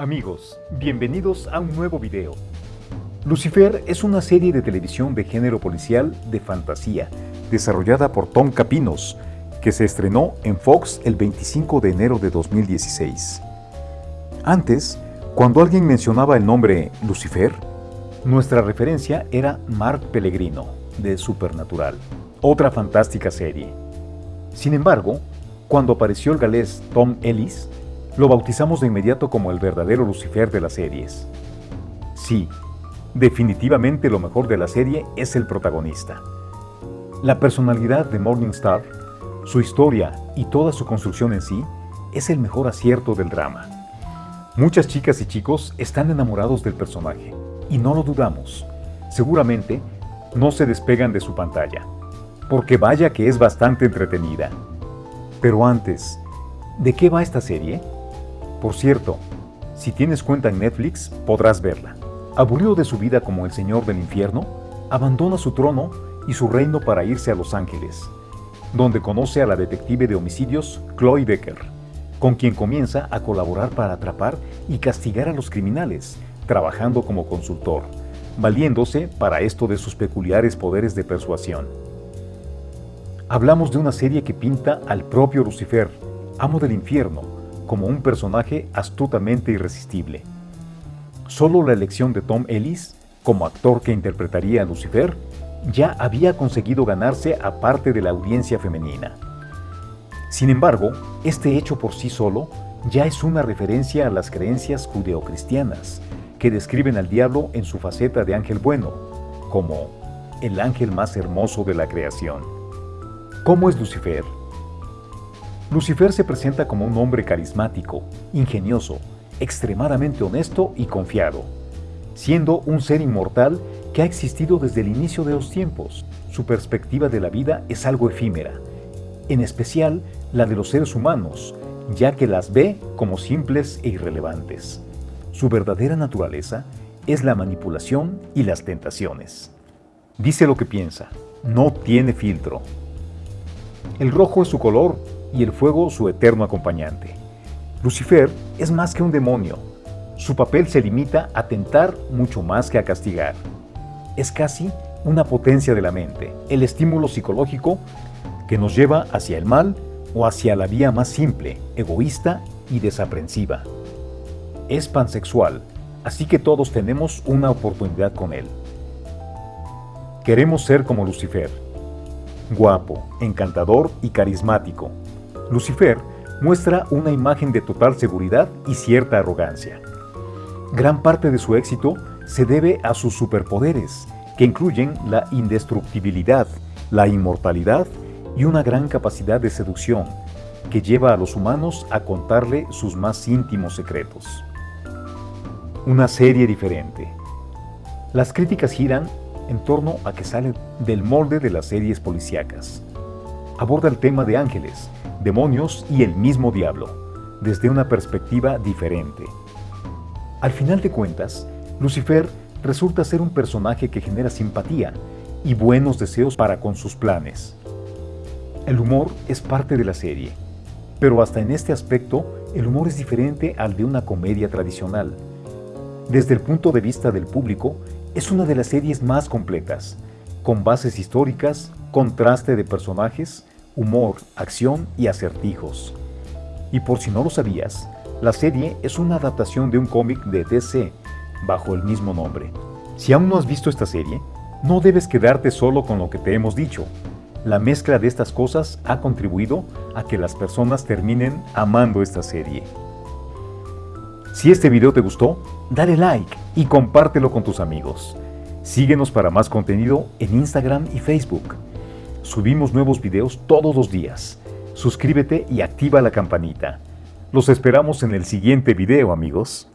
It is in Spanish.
Amigos, bienvenidos a un nuevo video. Lucifer es una serie de televisión de género policial de fantasía, desarrollada por Tom Capinos, que se estrenó en Fox el 25 de enero de 2016. Antes, cuando alguien mencionaba el nombre Lucifer, nuestra referencia era Mark Pellegrino, de Supernatural, otra fantástica serie. Sin embargo, cuando apareció el galés Tom Ellis, lo bautizamos de inmediato como el verdadero Lucifer de las series. Sí, definitivamente lo mejor de la serie es el protagonista. La personalidad de Morningstar, su historia y toda su construcción en sí es el mejor acierto del drama. Muchas chicas y chicos están enamorados del personaje, y no lo dudamos. Seguramente no se despegan de su pantalla, porque vaya que es bastante entretenida. Pero antes, ¿de qué va esta serie? Por cierto, si tienes cuenta en Netflix, podrás verla. Aburrido de su vida como el señor del infierno, abandona su trono y su reino para irse a Los Ángeles, donde conoce a la detective de homicidios Chloe Decker, con quien comienza a colaborar para atrapar y castigar a los criminales, trabajando como consultor, valiéndose para esto de sus peculiares poderes de persuasión. Hablamos de una serie que pinta al propio Lucifer, amo del infierno, como un personaje astutamente irresistible. Solo la elección de Tom Ellis, como actor que interpretaría a Lucifer, ya había conseguido ganarse a parte de la audiencia femenina. Sin embargo, este hecho por sí solo ya es una referencia a las creencias judeocristianas, que describen al diablo en su faceta de ángel bueno, como el ángel más hermoso de la creación. ¿Cómo es Lucifer? Lucifer se presenta como un hombre carismático, ingenioso, extremadamente honesto y confiado, siendo un ser inmortal que ha existido desde el inicio de los tiempos. Su perspectiva de la vida es algo efímera, en especial la de los seres humanos, ya que las ve como simples e irrelevantes. Su verdadera naturaleza es la manipulación y las tentaciones. Dice lo que piensa, no tiene filtro. El rojo es su color y el fuego su eterno acompañante. Lucifer es más que un demonio. Su papel se limita a tentar mucho más que a castigar. Es casi una potencia de la mente, el estímulo psicológico que nos lleva hacia el mal o hacia la vía más simple, egoísta y desaprensiva. Es pansexual, así que todos tenemos una oportunidad con él. Queremos ser como Lucifer, guapo, encantador y carismático, Lucifer muestra una imagen de total seguridad y cierta arrogancia. Gran parte de su éxito se debe a sus superpoderes, que incluyen la indestructibilidad, la inmortalidad y una gran capacidad de seducción, que lleva a los humanos a contarle sus más íntimos secretos. Una serie diferente. Las críticas giran en torno a que sale del molde de las series policíacas. Aborda el tema de ángeles, demonios y el mismo diablo, desde una perspectiva diferente. Al final de cuentas, Lucifer resulta ser un personaje que genera simpatía y buenos deseos para con sus planes. El humor es parte de la serie, pero hasta en este aspecto el humor es diferente al de una comedia tradicional. Desde el punto de vista del público, es una de las series más completas, con bases históricas, contraste de personajes, humor, acción y acertijos. Y por si no lo sabías, la serie es una adaptación de un cómic de DC, bajo el mismo nombre. Si aún no has visto esta serie, no debes quedarte solo con lo que te hemos dicho. La mezcla de estas cosas ha contribuido a que las personas terminen amando esta serie. Si este video te gustó, dale like y compártelo con tus amigos. Síguenos para más contenido en Instagram y Facebook. Subimos nuevos videos todos los días. Suscríbete y activa la campanita. Los esperamos en el siguiente video, amigos.